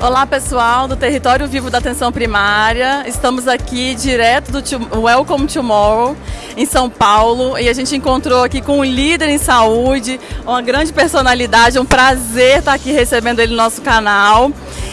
Olá pessoal do Território Vivo da Atenção Primária, estamos aqui direto do Welcome Tomorrow em São Paulo. E a gente encontrou aqui com um líder em saúde, uma grande personalidade, um prazer estar aqui recebendo ele no nosso canal.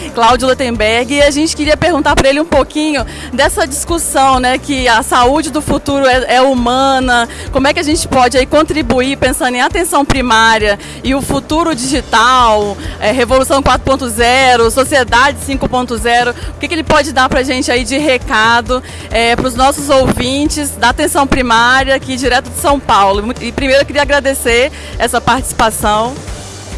Cláudio Lutemberg, e a gente queria perguntar para ele um pouquinho dessa discussão, né, que a saúde do futuro é, é, humana, como é que a gente pode aí contribuir pensando em atenção primária e o futuro digital, é, revolução 4.0, sociedade 5.0, o que, que, ele pode dar para a gente aí de recado é, para os nossos ouvintes da atenção primária aqui direto de São Paulo. E primeiro eu queria agradecer essa participação.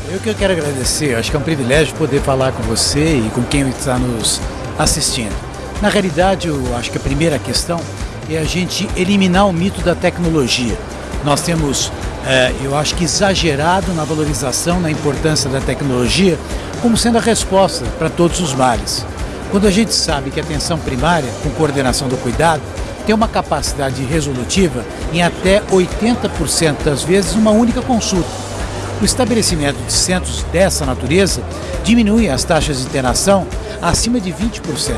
Eu que eu quero agradecer, acho que é um privilégio poder falar com você e com quem está nos assistindo. Na realidade, eu acho que a primeira questão é a gente eliminar o mito da tecnologia. Nós temos, é, eu acho que exagerado na valorização, na importância da tecnologia, como sendo a resposta para todos os males. Quando a gente sabe que a atenção primária, com coordenação do cuidado, tem uma capacidade resolutiva em até 80% das vezes uma única consulta. O estabelecimento de centros dessa natureza diminui as taxas de internação acima de 20%.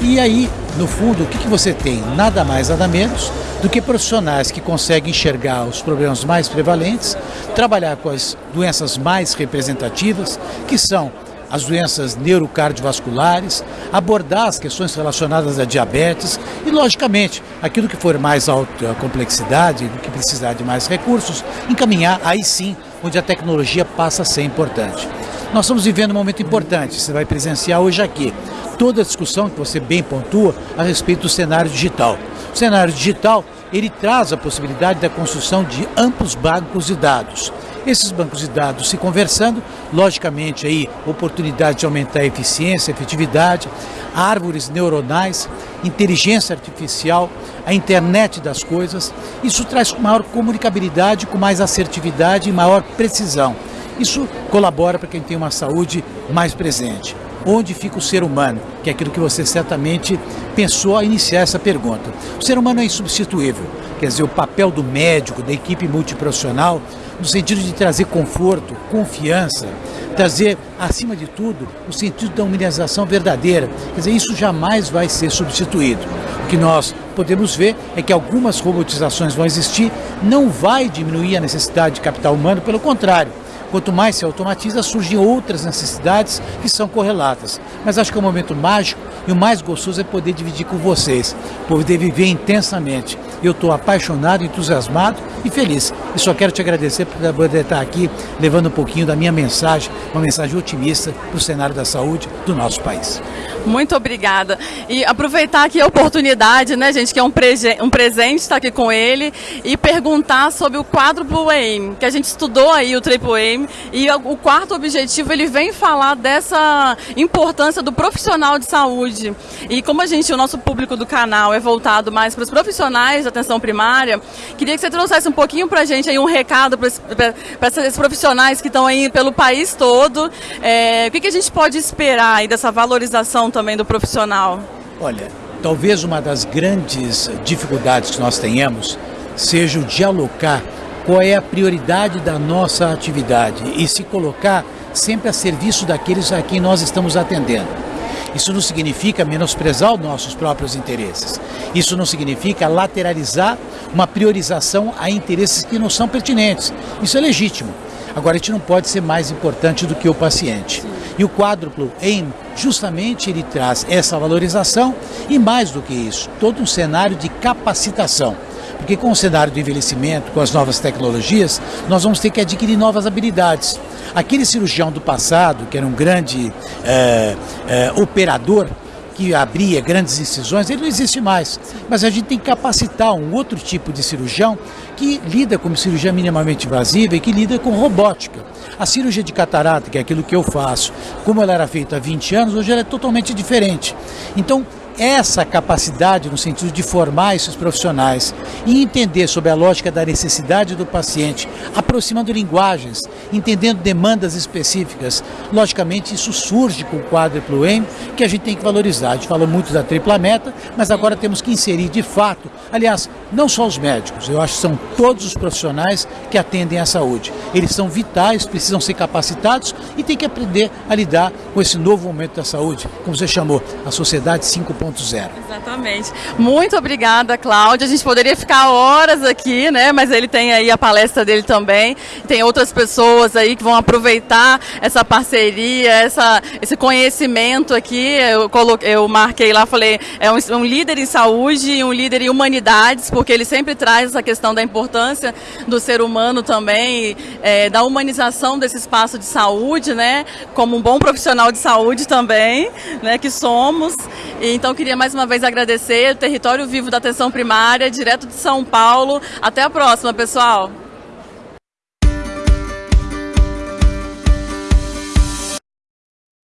E aí, no fundo, o que, você tem? Nada mais, nada menos do que profissionais que conseguem enxergar os problemas mais prevalentes, trabalhar com as doenças mais representativas, que são as doenças neurocardiovasculares, abordar as questões relacionadas à diabetes e, logicamente, aquilo que for mais alta complexidade, que precisar de mais recursos, encaminhar aí sim onde a tecnologia passa a ser importante. Nós estamos vivendo um momento importante, você vai presenciar hoje aqui toda a discussão que você bem pontua a respeito do cenário digital. O cenário digital, ele traz a possibilidade da construção de amplos bancos de dados. Esses bancos de dados se conversando, logicamente aí oportunidade de aumentar a eficiência, a efetividade, árvores neuronais, inteligência artificial, a internet das coisas. Isso traz maior comunicabilidade, com mais assertividade e maior precisão. Isso colabora para quem tem uma saúde mais presente. Onde fica o ser humano? Que é aquilo que você certamente pensou a iniciar essa pergunta. O ser humano é insubstituível. Quer dizer, o papel do médico, da equipe multiprofissional, no sentido de trazer conforto, confiança, trazer, acima de tudo, o sentido da humanização verdadeira. Quer dizer, isso jamais vai ser substituído. O que nós podemos ver é que algumas robotizações vão existir, não vai diminuir a necessidade de capital humano, pelo contrário, Quanto mais se automatiza, surgem outras necessidades que são correlatas. Mas acho que é um momento mágico e o mais gostoso é poder dividir com vocês, poder viver intensamente. Eu estou apaixonado, entusiasmado e feliz. E só quero te agradecer por poder estar aqui levando um pouquinho da minha mensagem, uma mensagem otimista para o cenário da saúde do nosso país. Muito obrigada. E aproveitar aqui a oportunidade, né, gente, que é um, um presente estar aqui com ele, e perguntar sobre o quádruplo AIM, que a gente estudou aí o Triple AIM, e o quarto objetivo, ele vem falar dessa importância do profissional de saúde. E como a gente, o nosso público do canal é voltado mais para os profissionais atenção primária, queria que você trouxesse um pouquinho para a gente aí um recado para esses profissionais que estão aí pelo país todo. É, o que, que a gente pode esperar aí dessa valorização também do profissional? Olha, talvez uma das grandes dificuldades que nós tenhamos seja o de alocar qual é a prioridade da nossa atividade e se colocar sempre a serviço daqueles a quem nós estamos atendendo. Isso não significa menosprezar os nossos próprios interesses. Isso não significa lateralizar uma priorização a interesses que não são pertinentes. Isso é legítimo. Agora, a gente não pode ser mais importante do que o paciente. E o quádruplo AIM, justamente ele traz essa valorização e mais do que isso, todo um cenário de capacitação. Porque com o cenário do envelhecimento, com as novas tecnologias, nós vamos ter que adquirir novas habilidades. Aquele cirurgião do passado, que era um grande é, é, operador, que abria grandes incisões, ele não existe mais. Mas a gente tem que capacitar um outro tipo de cirurgião que lida com cirurgia minimamente invasiva e que lida com robótica. A cirurgia de catarata, que é aquilo que eu faço, como ela era feita há 20 anos, hoje ela é totalmente diferente. Então, essa capacidade no sentido de formar esses profissionais e entender sobre a lógica da necessidade do paciente, aproximando linguagens, entendendo demandas específicas. Logicamente, isso surge com o quádruplo M, que a gente tem que valorizar. A gente falou muito da tripla meta, mas agora temos que inserir de fato, aliás, não só os médicos, eu acho que são todos os profissionais que atendem à saúde. Eles são vitais, precisam ser capacitados e têm que aprender a lidar com esse novo momento da saúde, como você chamou, a sociedade 5.0. Exatamente. Muito obrigada, Cláudia. A gente poderia ficar horas aqui, né? Mas ele tem aí a palestra dele também. Tem outras pessoas aí que vão aproveitar essa parceria, essa, esse conhecimento aqui. Eu, coloquei, eu marquei lá, falei, é um, um líder em saúde e um líder em humanidades, porque ele sempre traz essa questão da importância do ser humano também, é, da humanização desse espaço de saúde, né? Como um bom profissional de saúde também, né? Que somos. E, então queria mais uma vez agradecer o Território Vivo da Atenção Primária, direto de São Paulo. Até a próxima, pessoal.